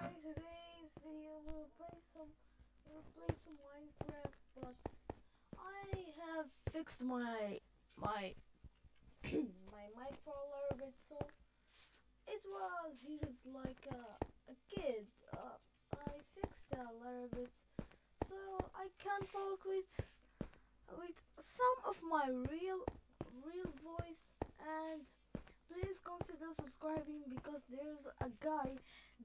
guys, today's video we'll play some we'll play some Minecraft but I have fixed my my my mic for a little bit so it was he was like a, a kid uh, I fixed that a little bit so I can talk with with some of my real real voice and please consider subscribing because there's a guy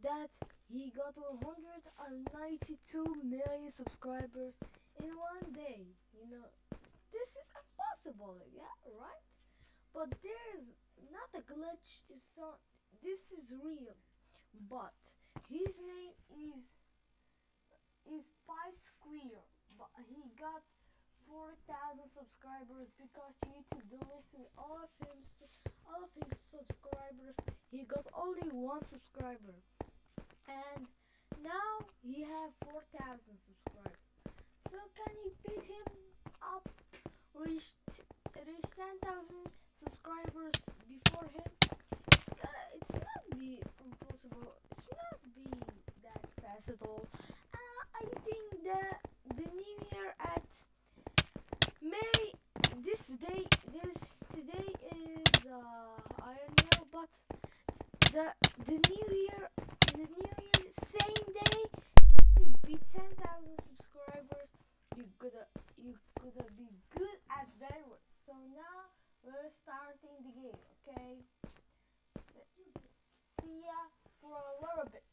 that he got 192 million subscribers in one day. You know this is impossible yeah right? But there's not a glitch not this is real. But his name is is Pi Square but he got 4,000 subscribers because YouTube deleted all of him all of his subscribers. He got only one subscriber. And now he have 4,000 subscribers. So can you beat him up? Reach reach 10,000 subscribers before him? It's gonna, it's not be impossible. It's not be that fast at all. Uh, I think that the new year at May this day this today is uh, I don't know but the new year the new year same day you be 10,000 subscribers you gotta you gotta be good at Bedwars. So now we're starting the game okay? So, see ya for a little bit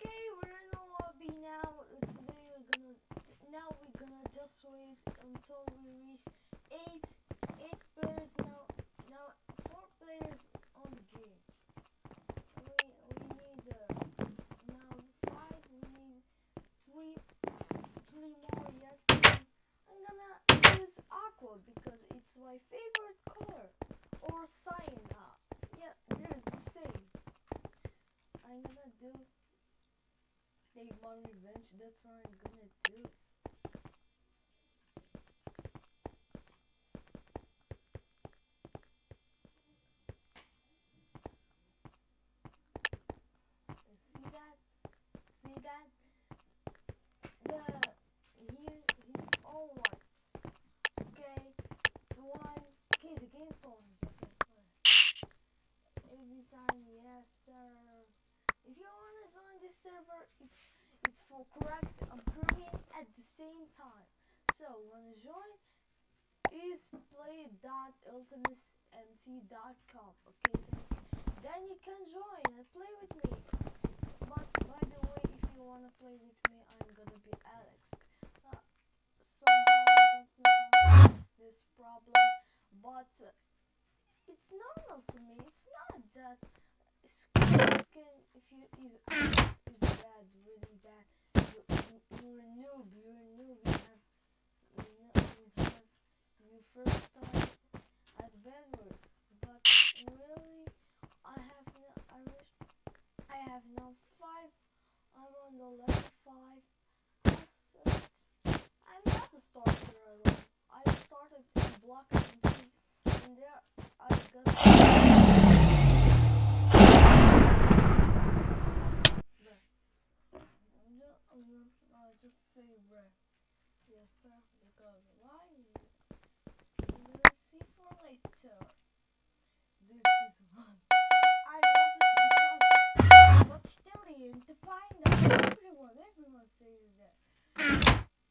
Okay, we're in the lobby now. Today we're gonna now we're gonna just wait until we reach eight eight players now. Now four players on the game. We we need uh, now five. We need three three more. Yes, I'm gonna use aqua because it's my favorite color or cyan. Uh, yeah, they're the same. I'm gonna do take my revenge. That's what I'm gonna do. See that? See that? The here he's all white. Okay, the one. Okay, the game started. Okay, every time, yes sir. If you wanna join this server, it's it's for correct and Korean at the same time. So when you join is play.ultimatemc.com. Okay, so then you can join and play with me. But by the way, if you wanna play with me, I'm gonna be Alex. Uh, somehow don't fix this problem, but uh, it's normal to me. It's not that skin, skin if you use Alex is bad, really bad. You, you, you're a noob. You're a noob. You have you, know, you have you first start at Bedwars, but really, I have no. I wish I have now five. I'm on the level five. I'm not a starter alone. I started in block and and there I got. I'm ju- I'm ju- I'll just say. Yes, sir. Because why? You're gonna see for later. This is one. What's to find out everyone. Everyone says that.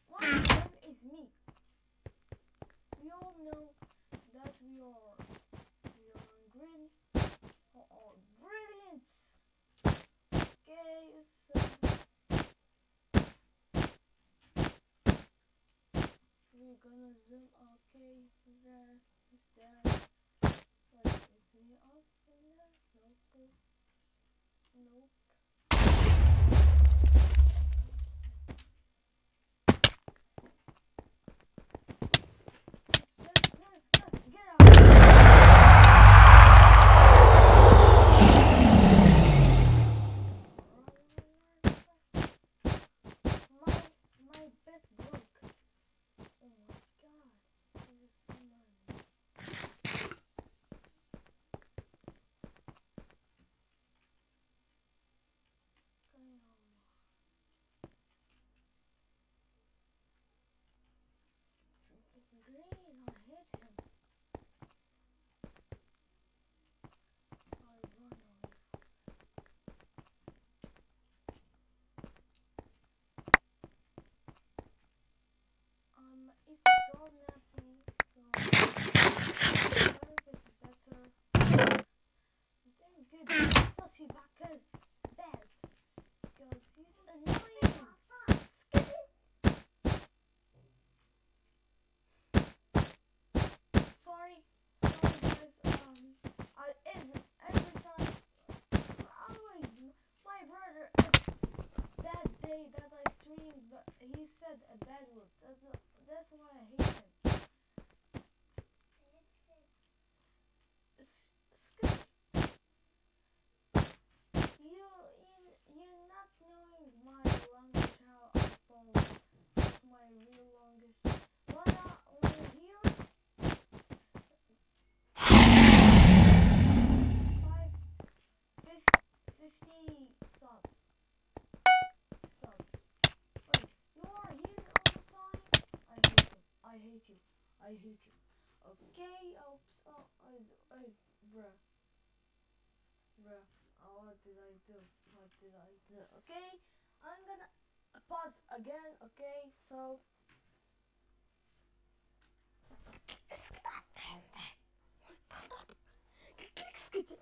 One of them is me. We all know that we are we are green or, brilliant. Okay, so uh, we're gonna zoom. Okay, there's is there. Wait, is he up there? Nope. Nope. Um, I every every time, always my brother bad day that I streamed, but he said a bad word. I hate you. Okay, oops. Oh, I, I, bruh. Bruh. Oh, what did I do? What did I do? Okay, I'm gonna pause again. Okay, so.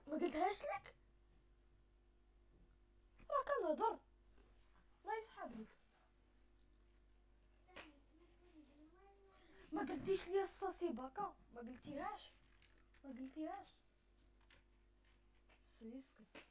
ما قلتهاش لك راك نهضر ما قلتيش لي الصاصي باكا ما قلتيهاش. ما قلتيهاش. سي اسكت